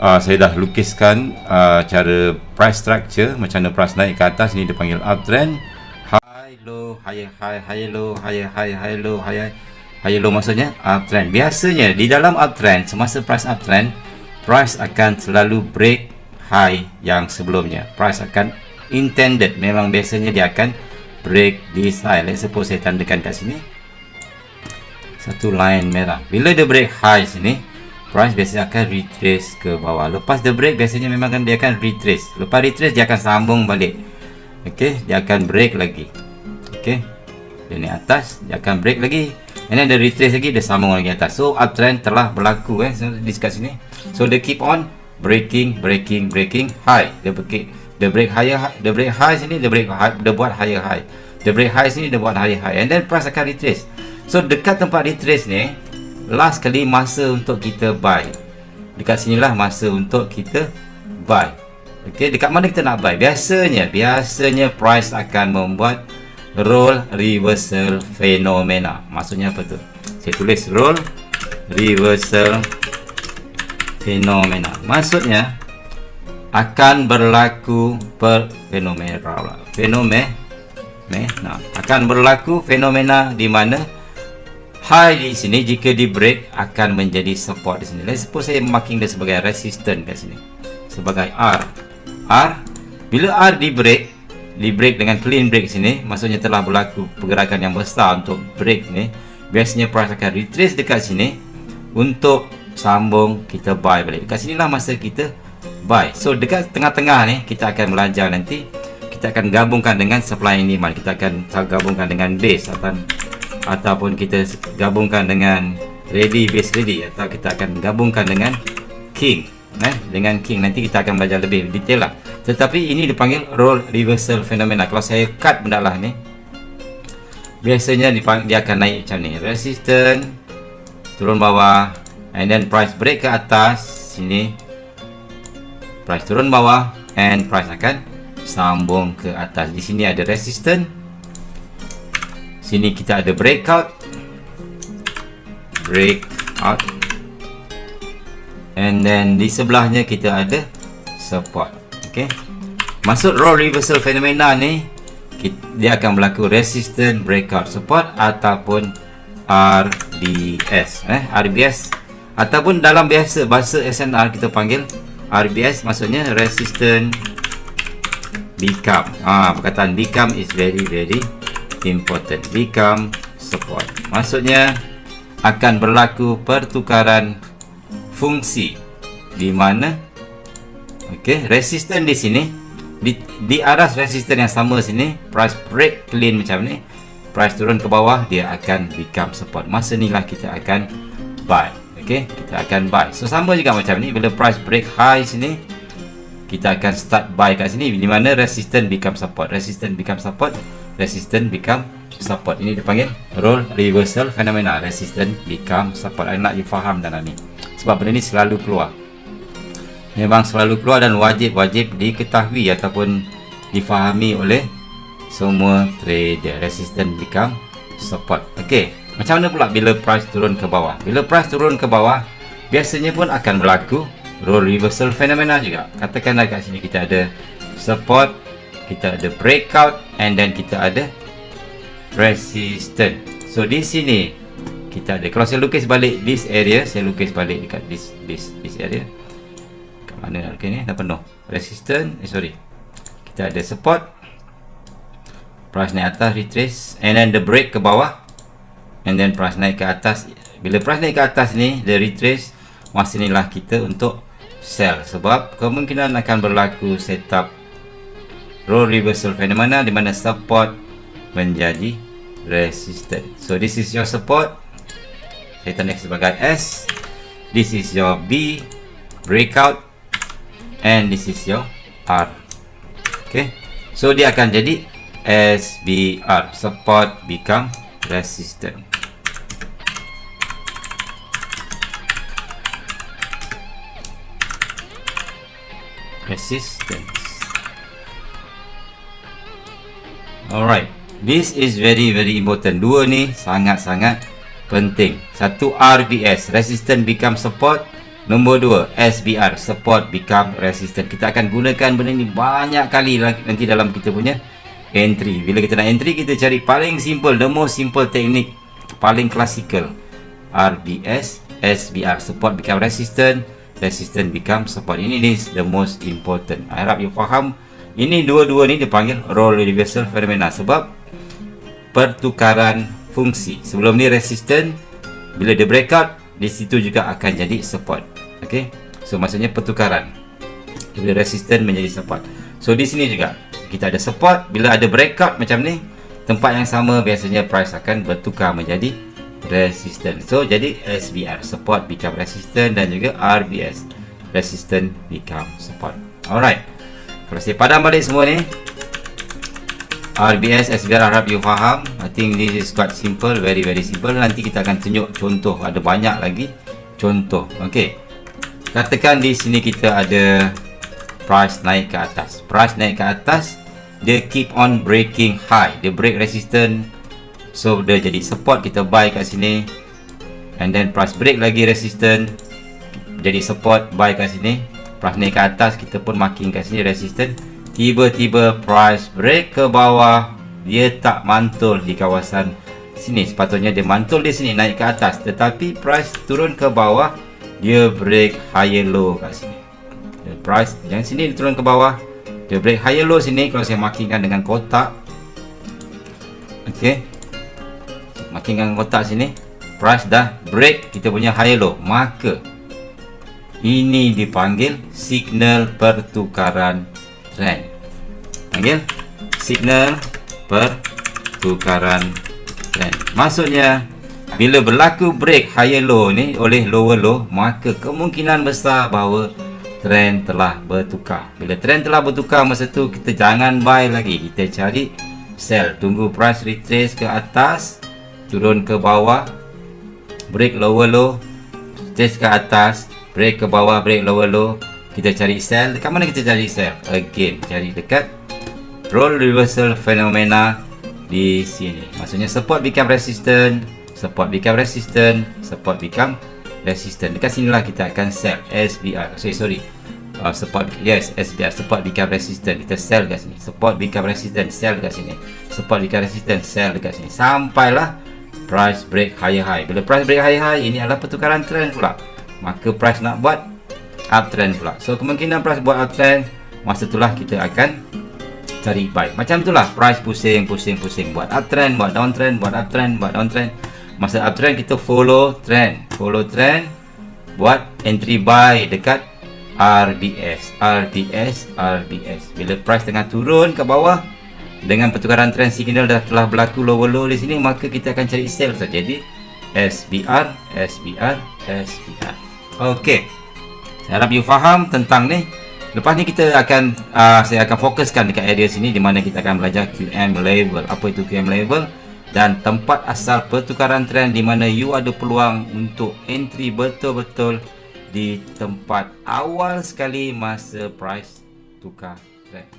uh, saya dah lukiskan uh, cara price structure macam mana price naik ke atas ni dia panggil uptrend high low high high high low high high high low high high low maksudnya uptrend biasanya di dalam uptrend semasa price uptrend price akan selalu break high yang sebelumnya. Price akan intended. Memang biasanya dia akan break this high. Let's suppose saya tandakan kat sini. Satu line merah. Bila dia break high sini price biasanya akan retrace ke bawah. Lepas the break biasanya memang kan dia akan retrace. Lepas retrace dia akan sambung balik. Ok dia akan break lagi. Ok dia ni atas dia akan break lagi. And then dia retrace lagi dia sambung lagi atas. So uptrend telah berlaku eh. So, di sekat sini. So dia keep on breaking breaking breaking high. Dia break dia break higher dia break high sini dia break high dia buat higher high. Dia break high sini dia buat higher high. And then price akan retrace. So dekat tempat retrace ni last kali masa untuk kita buy. Dekat sinilah masa untuk kita buy. Ok dekat mana kita nak buy? Biasanya biasanya price akan membuat roll reversal fenomena. Maksudnya apa tu? Saya tulis roll reversal fenomena. Maksudnya akan berlaku per fenomena fenomena. Akan berlaku fenomena di mana high di sini jika di break akan menjadi support di sini. Let's suppose saya marking dia sebagai resistance kat sini. Sebagai R. R bila R di break di break dengan clean break sini maksudnya telah berlaku pergerakan yang besar untuk break ni biasanya price akan retrace dekat sini untuk sambung kita buy balik. Dekat sinilah masa kita buy. So dekat tengah-tengah ni kita akan belajar nanti. Kita akan gabungkan dengan supply and demand. Kita akan gabungkan dengan base atau ataupun kita gabungkan dengan ready base ready atau kita akan gabungkan dengan king eh? Dengan king nanti kita akan belajar lebih detail lah. Tetapi ini dipanggil role reversal phenomena. Kalau saya cut benda lah ni biasanya dia akan naik macam ni. Resistance turun bawah and then price break ke atas sini. Price turun bawah and price akan sambung ke atas. Di sini ada resistance sini kita ada breakout breakout and then di sebelahnya kita ada support. Ok masuk roll reversal phenomena ni dia akan berlaku resistance breakout support ataupun RBS eh RBS ataupun dalam biasa bahasa SNR kita panggil RBS maksudnya resistance become. Ah perkataan become is very very important become support. Maksudnya akan berlaku pertukaran fungsi. Di mana? Okey resisten di sini. Di, di aras resisten yang sama sini price break clean macam ni price turun ke bawah dia akan become support. Masa inilah kita akan buy. Okey kita akan buy. So sama juga macam ni bila price break high sini kita akan start buy kat sini. Di mana resisten become support. Resisten become support resistant become support. Ini dipanggil role reversal phenomena. Resistant become support. Saya nak you faham dalam ni sebab benda ni selalu keluar. Memang selalu keluar dan wajib-wajib diketahui ataupun difahami oleh semua trader. Resistant become support. Ok macam mana pula bila price turun ke bawah? Bila price turun ke bawah biasanya pun akan berlaku role reversal phenomena juga. Katakanlah kat sini kita ada support kita ada breakout and then kita ada resistance. So di sini kita ada kalau saya lukis balik this area saya lukis balik dekat this this this area. Kat mana nak lukis ni? Dah penuh resistance eh sorry. Kita ada support price naik atas retrace and then the break ke bawah and then price naik ke atas. Bila price naik ke atas ni the retrace masa inilah kita untuk sell. Sebab kemungkinan akan berlaku setup role reversal phenomena di mana support menjadi resistant. So this is your support. Saya tanda sebagai S. This is your B breakout and this is your R. Okay. So dia akan jadi SBR support become resistant. Resistance. Alright. This is very very important. Dua ni sangat-sangat penting. Satu RBS, resistance become support. Nombor dua, SBR, support become resistant. Kita akan gunakan benda ni banyak kali nanti dalam kita punya entry. Bila kita nak entry, kita cari paling simple, the most simple teknik, paling classical. RBS, SBR, support become resistant, resistant become support. Ini is the most important. I harap you faham. Ini dua-dua ni dipanggil role reversal phenomena sebab pertukaran fungsi. Sebelum ni resistant, bila dia breakout, di situ juga akan jadi support. Okey. So maksudnya pertukaran. Bila resistant menjadi support. So di sini juga kita ada support bila ada breakout macam ni, tempat yang sama biasanya price akan bertukar menjadi resistant. So jadi SBR support become resistant dan juga RBS resistant become support. Alright. Saya padam balik semua ni. RBS, SBR harap you faham. I think this is quite simple Very very simple. Nanti kita akan tunjuk contoh. Ada banyak lagi Contoh. Okay katakan di sini kita ada price naik ke atas. Price naik ke atas dia keep on breaking high. Dia break resistance. So dia jadi support. Kita buy kat sini. And then price break lagi resistance. Jadi support buy kat sini price naik ke atas kita pun marking kat sini resistance tiba-tiba price break ke bawah dia tak mantul di kawasan sini. Sepatutnya dia mantul di sini naik ke atas. Tetapi price turun ke bawah dia break higher low kat sini. The price yang sini turun ke bawah dia break higher low sini. Kalau saya markingkan dengan kotak ok markingkan kotak sini price dah break kita punya higher low. Maka ini dipanggil signal pertukaran trend. Panggil signal pertukaran trend. Maksudnya bila berlaku break higher low ni oleh lower low maka kemungkinan besar bahawa trend telah bertukar. Bila trend telah bertukar masa tu kita jangan buy lagi. Kita cari sell. Tunggu price retrace ke atas turun ke bawah. Break lower low retrace ke atas break ke bawah break lower low kita cari sell dekat mana kita cari sell again cari dekat role reversal phenomena di sini. Maksudnya support become resistant support become resistant support become resistant. Dekat sinilah kita akan sell SBR sorry sorry. Uh, support yes SBR support become resistant. Kita sell dekat sini. Support become resistant. Sell dekat sini. Support become resistant. Sell dekat sini. Sampailah price break higher high bila price break higher high ini adalah pertukaran trend pula maka price nak buat uptrend pula. So kemungkinan price buat uptrend masa itulah kita akan cari buy. Macam itulah price pusing pusing pusing. Buat uptrend buat downtrend buat uptrend buat downtrend. Masa uptrend kita follow trend. Follow trend buat entry buy dekat RBS RBS RBS bila price tengah turun ke bawah dengan pertukaran trend signal dah telah berlaku lower low di sini maka kita akan cari sell saja. Jadi SBR SBR SBR Okey. Saya harap you faham tentang ni. Lepas ni kita akan uh, saya akan fokuskan dekat area sini di mana kita akan belajar QM level apa itu QM level dan tempat asal pertukaran trend di mana you ada peluang untuk entry betul-betul di tempat awal sekali masa price tukar trend